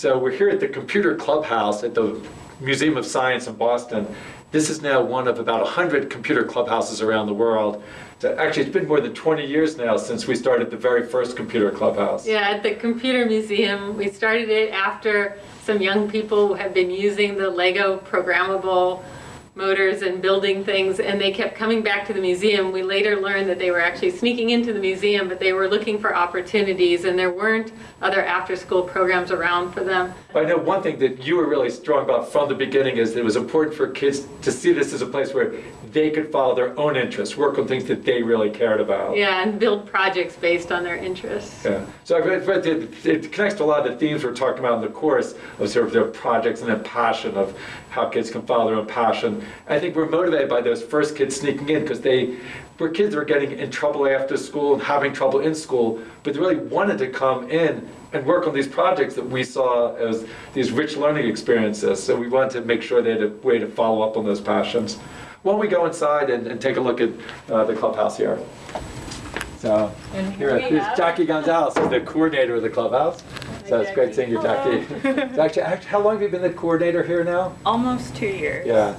So we're here at the Computer Clubhouse at the Museum of Science in Boston. This is now one of about 100 computer clubhouses around the world. So actually, it's been more than 20 years now since we started the very first computer clubhouse. Yeah, at the Computer Museum, we started it after some young people had been using the Lego programmable motors and building things, and they kept coming back to the museum. We later learned that they were actually sneaking into the museum, but they were looking for opportunities, and there weren't other after-school programs around for them. But I know one thing that you were really strong about from the beginning is that it was important for kids to see this as a place where they could follow their own interests, work on things that they really cared about. Yeah, and build projects based on their interests. Yeah. So I read, read that it connects to a lot of the themes we're talking about in the course of sort of their projects and their passion of how kids can follow their own passion. I think we're motivated by those first kids sneaking in because they were kids that were getting in trouble after school and having trouble in school, but they really wanted to come in and work on these projects that we saw as these rich learning experiences. So we wanted to make sure they had a way to follow up on those passions. Why don't we go inside and, and take a look at uh, the clubhouse here? So here, here's Jackie Gonzalez, the coordinator of the clubhouse. So it's great seeing you, Jackie. So actually, act- how long have you been the coordinator here now? Almost two years. Yeah.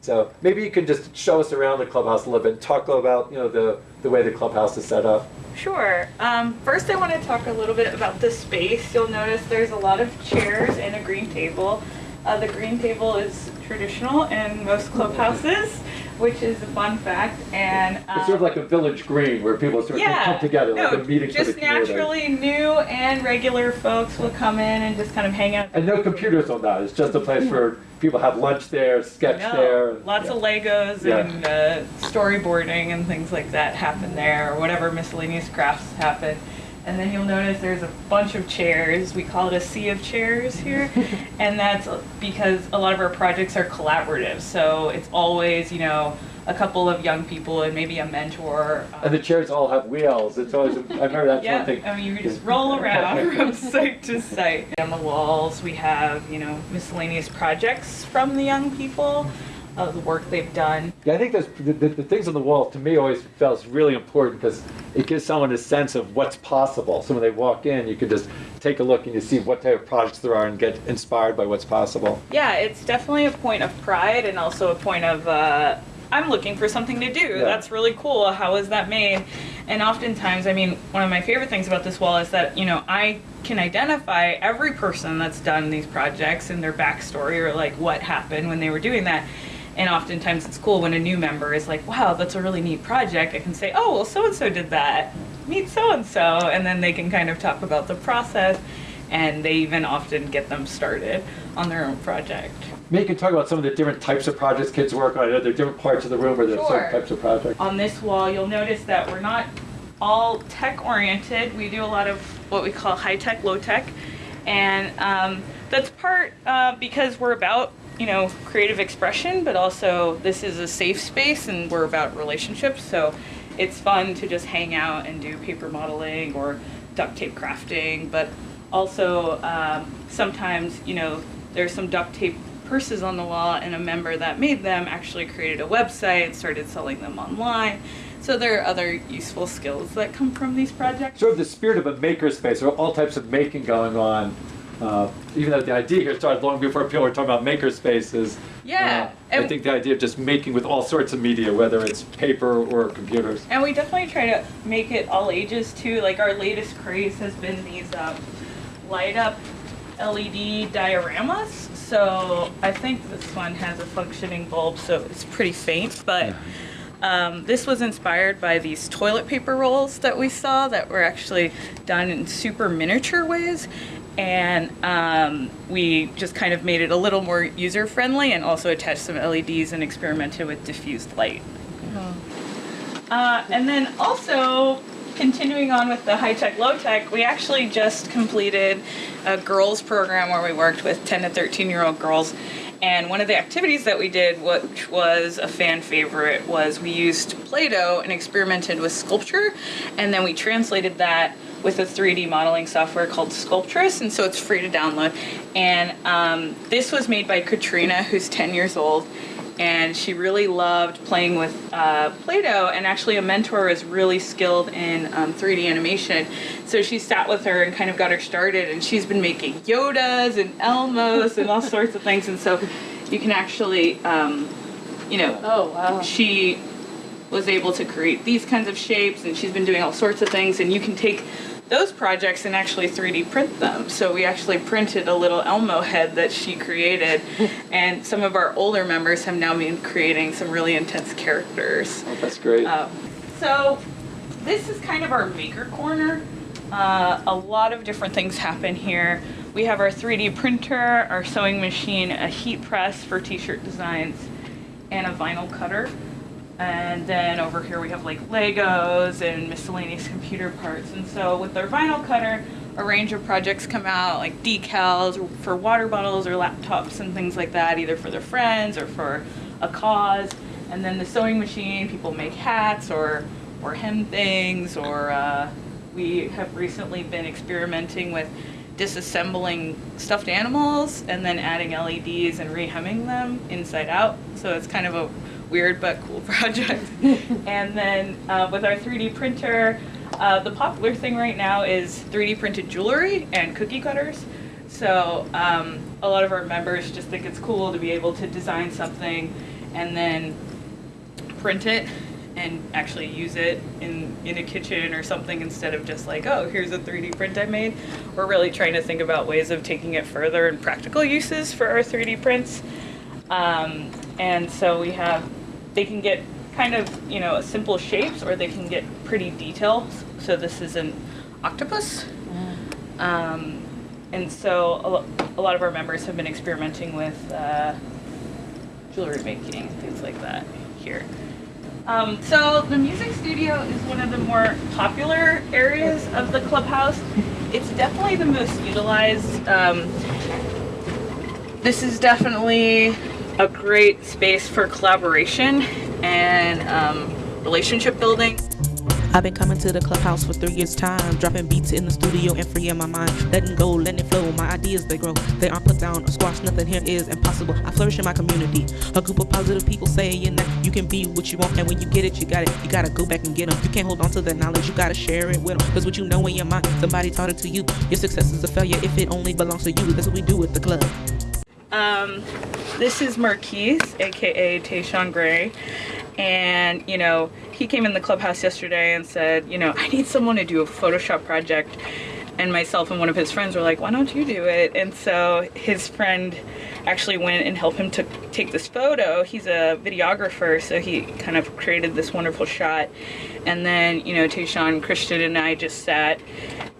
So maybe you can just show us around the clubhouse a little bit, and talk about you know the the way the clubhouse is set up. Sure. Um, first, I want to talk a little bit about the space. You'll notice there's a lot of chairs and a green table. Uh, the green table is traditional in most clubhouses, which is a fun fact. And um, It's sort of like a village green where people sort of yeah, come together, no, like a meeting for just naturally new and regular folks will come in and just kind of hang out. And no computers on that. It's just a place where people have lunch there, sketch No, there. lots yeah. of Legos Yeah. and uh, storyboarding and things like that happen there, or whatever miscellaneous crafts happen. And then you'll notice there's a bunch of chairs. We call it a sea of chairs here. and that's because a lot of our projects are collaborative. So it's always, you know, a couple of young people and maybe a mentor. um, And the chairs all have wheels. It's always. I remember that's yeah, one thing. I mean, you just roll around from site to site. On the walls, we have, you know, miscellaneous projects from the young people, of the work they've done. Yeah, I think those, the, the, the things on the wall to me always felt really important because it gives someone a sense of what's possible. So when they walk in, you can just take a look and you see what type of projects there are and get inspired by what's possible. Yeah, it's definitely a point of pride and also a point of, uh, I'm looking for something to do. Yeah. That's really cool. How is that made? And oftentimes, I mean, one of my favorite things about this wall is that, you know, I can identify every person that's done these projects and their backstory or like what happened when they were doing that. And oftentimes it's cool when a new member is like, wow, that's a really neat project. I can say, oh, well, so and so did that. Meet so and so. And then they can kind of talk about the process and they even often get them started on their own project. Maybe you can talk about some of the different types of projects kids work on. I know there are different parts of the room where there's Sure. certain types of projects. On this wall, you'll notice that we're not all tech oriented. We do a lot of what we call high tech, low tech. And um, that's part uh, because we're about, you know, creative expression, but also this is a safe space and we're about relationships. So it's fun to just hang out and do paper modeling or duct tape crafting, but also um, sometimes, you know, there's some duct tape purses on the wall and a member that made them actually created a website, and started selling them online. So there are other useful skills that come from these projects. Sort of the spirit of a makerspace. Are all types of making going on. Uh, even though the idea here started long before people were talking about makerspaces. Yeah, Uh, I think the idea of just making with all sorts of media, whether it's paper or computers. And we definitely try to make it all ages too. Like our latest craze has been these um, light up LED dioramas. So I think this one has a functioning bulb, so it's pretty faint. But um, this was inspired by these toilet paper rolls that we saw that were actually done in super miniature ways. And um, we just kind of made it a little more user friendly and also attached some LEDs and experimented with diffused light. Uh, and then also, continuing on with the high tech, low tech, we actually just completed a girls program where we worked with 10 to 13 year old girls. And one of the activities that we did, which was a fan favorite, was we used Play Doh and experimented with sculpture. And then we translated that with a 3D modeling software called Sculptris. And so it's free to download. And um, this was made by Katrina, who's 10 years old and she really loved playing with uh, Play-Doh. And actually, a mentor is really skilled in um, 3D animation, so she sat with her and kind of got her started. And she's been making Yodas and Elmos and all sorts of things. And so you can actually, um, you know, Oh, wow. she was able to create these kinds of shapes and she's been doing all sorts of things and you can take those projects and actually 3D print them. So we actually printed a little Elmo head that she created and some of our older members have now been creating some really intense characters. Oh, that's great. Uh, so this is kind of our maker corner. Uh, a lot of different things happen here. We have our 3D printer, our sewing machine, a heat press for t-shirt designs, and a vinyl cutter. And then over here we have like Legos and miscellaneous computer parts. And so with our vinyl cutter, a range of projects come out like decals for water bottles or laptops and things like that, either for their friends or for a cause. And then the sewing machine, people make hats or or hem things, or uh, we have recently been experimenting with disassembling stuffed animals and then adding LEDs and rehemming them inside out. So it's kind of a weird but cool project. and then uh, with our 3D printer, uh, the popular thing right now is 3D printed jewelry and cookie cutters. So um, a lot of our members just think it's cool to be able to design something and then print it and actually use it in, in a kitchen or something instead of just like, oh, here's a 3D print I made. We're really trying to think about ways of taking it further and practical uses for our 3D prints. Um, and so we have, they can get kind of, you know, simple shapes or they can get pretty details. So this is an octopus. Um, and so a lot of our members have been experimenting with uh, jewelry making, things like that here. Um, so the music studio is one of the more popular areas of the clubhouse. It's definitely the most utilized. Um, this is definitely a great space for collaboration and um, relationship building. I've been coming to the clubhouse for three years' time, dropping beats in the studio and freeing my mind, letting go, letting flow. My ideas they grow, they aren't put down or squashed. Nothing here is impossible. I flourish in my community, a group of positive people saying that you can be what you want, and when you get it, you got it. You gotta go back and get them. You can't hold on to that knowledge, you gotta share it with them. Cause what you know in your mind, somebody taught it to you. Your success is a failure if it only belongs to you. That's what we do with the club. Um, this is Marquise, aka Tayshawn Gray. And, you know, he came in the clubhouse yesterday and said, you know, I need someone to do a Photoshop project. And myself and one of his friends were like, why don't you do it? And so his friend actually went and helped him to take this photo. He's a videographer, so he kind of created this wonderful shot. And then, you know, Tayshawn, Christian, and I just sat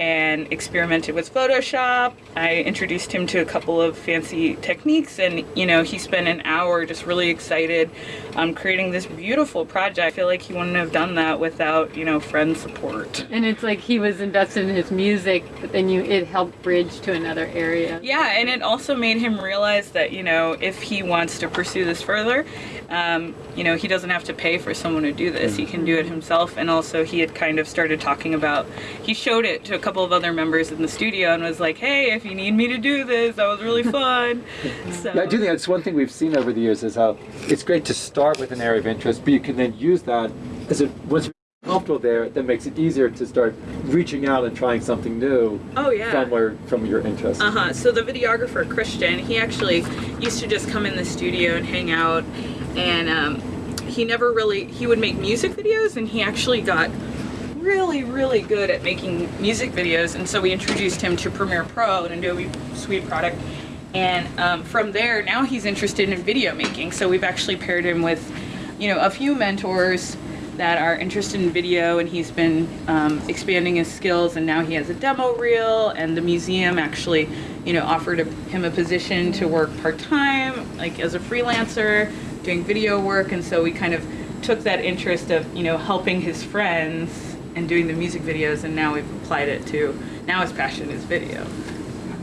and experimented with Photoshop. I introduced him to a couple of fancy techniques, and you know, he spent an hour just really excited um, creating this beautiful project. I feel like he wouldn't have done that without, you know, friend support. And it's like he was invested in his music, but then you it helped bridge to another area. Yeah, and it also made him realize that, you know, if he wants to pursue this further, um, you know, he doesn't have to pay for someone to do this. He can do it himself. And also, he had kind of started talking about, he showed it to a couple of other members in the studio and was like, hey, if you need me to do this, that was really fun. so, I do think that's one thing we've seen over the years is how it's great to start with an area of interest, but you can then use that as a once comfortable there, that makes it easier to start reaching out and trying something new oh, yeah. from where from your interest. Uh huh. So the videographer Christian, he actually used to just come in the studio and hang out, and um, he never really he would make music videos, and he actually got really really good at making music videos, and so we introduced him to Premiere Pro, an Adobe Suite product. And um, from there, now he's interested in video making. So we've actually paired him with, you know, a few mentors that are interested in video and he's been um, expanding his skills and now he has a demo reel and the museum actually you know offered a, him a position to work part-time like as a freelancer doing video work and so we kind of took that interest of you know helping his friends and doing the music videos and now we've applied it to now his passion is video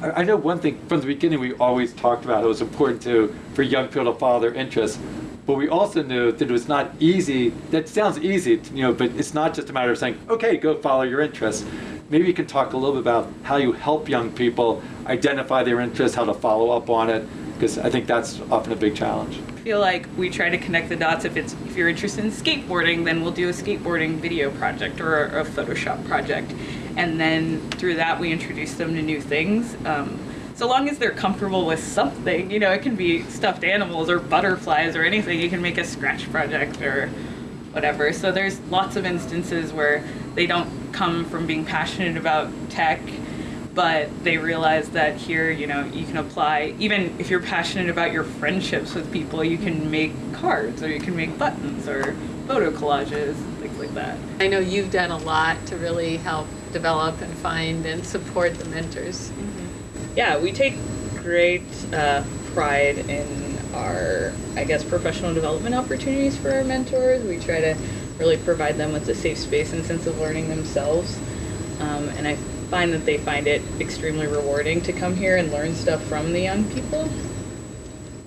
I know one thing from the beginning we always talked about it was important to for young people to follow their interests. But we also knew that it was not easy. That sounds easy, you know, but it's not just a matter of saying, okay, go follow your interests. Maybe you can talk a little bit about how you help young people identify their interests, how to follow up on it, because I think that's often a big challenge. I feel like we try to connect the dots. If it's if you're interested in skateboarding, then we'll do a skateboarding video project or a, a Photoshop project, and then through that we introduce them to new things. Um, so long as they're comfortable with something, you know, it can be stuffed animals or butterflies or anything. You can make a scratch project or whatever. So there's lots of instances where they don't come from being passionate about tech, but they realize that here, you know, you can apply, even if you're passionate about your friendships with people, you can make cards or you can make buttons or photo collages, things like that. I know you've done a lot to really help develop and find and support the mentors. Mm-hmm. Yeah, we take great uh, pride in our, I guess, professional development opportunities for our mentors. We try to really provide them with a safe space and sense of learning themselves. Um, and I find that they find it extremely rewarding to come here and learn stuff from the young people.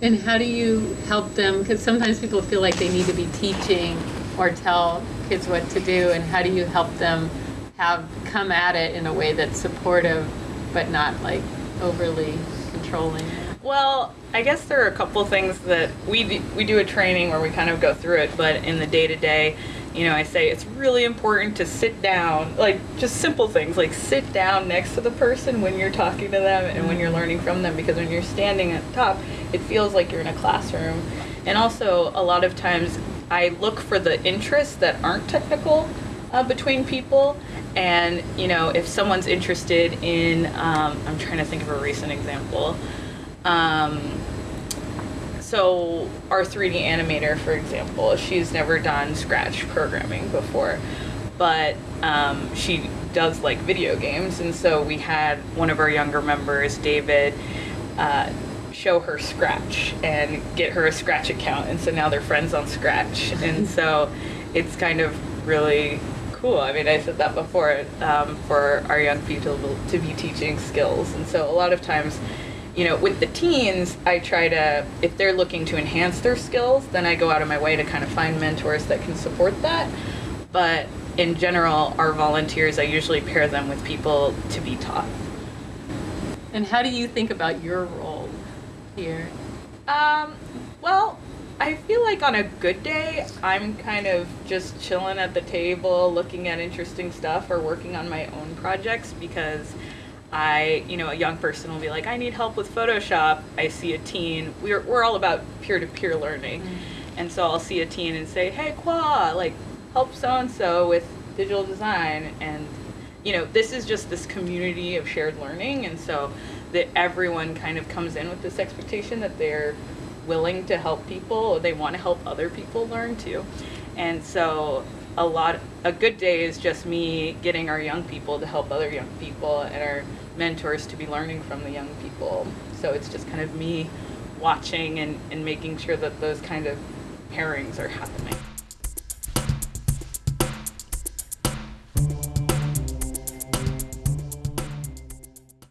And how do you help them? Because sometimes people feel like they need to be teaching or tell kids what to do. And how do you help them have come at it in a way that's supportive, but not like overly controlling? Well, I guess there are a couple things that we do, we do a training where we kind of go through it, but in the day to day, you know, I say it's really important to sit down, like just simple things like sit down next to the person when you're talking to them and when you're learning from them because when you're standing at the top, it feels like you're in a classroom. And also, a lot of times I look for the interests that aren't technical uh, between people. And, you know, if someone's interested in, um, I'm trying to think of a recent example. Um, so our 3D animator, for example, she's never done Scratch programming before, but um, she does like video games, and so we had one of our younger members, David, uh, show her Scratch and get her a Scratch account, and so now they're friends on Scratch, and so it's kind of really cool. I mean, I said that before um, for our young people to be teaching skills, and so a lot of times you know, with the teens, I try to, if they're looking to enhance their skills, then I go out of my way to kind of find mentors that can support that. But in general, our volunteers, I usually pair them with people to be taught. And how do you think about your role here? Um, well, I feel like on a good day, I'm kind of just chilling at the table, looking at interesting stuff or working on my own projects because I, you know, a young person will be like, I need help with Photoshop. I see a teen. We're, we're all about peer to peer learning. Mm. And so I'll see a teen and say, hey, Qua, like, help so and so with digital design. And, you know, this is just this community of shared learning. And so that everyone kind of comes in with this expectation that they're willing to help people, they want to help other people learn too. And so a lot a good day is just me getting our young people to help other young people and our mentors to be learning from the young people so it's just kind of me watching and, and making sure that those kind of pairings are happening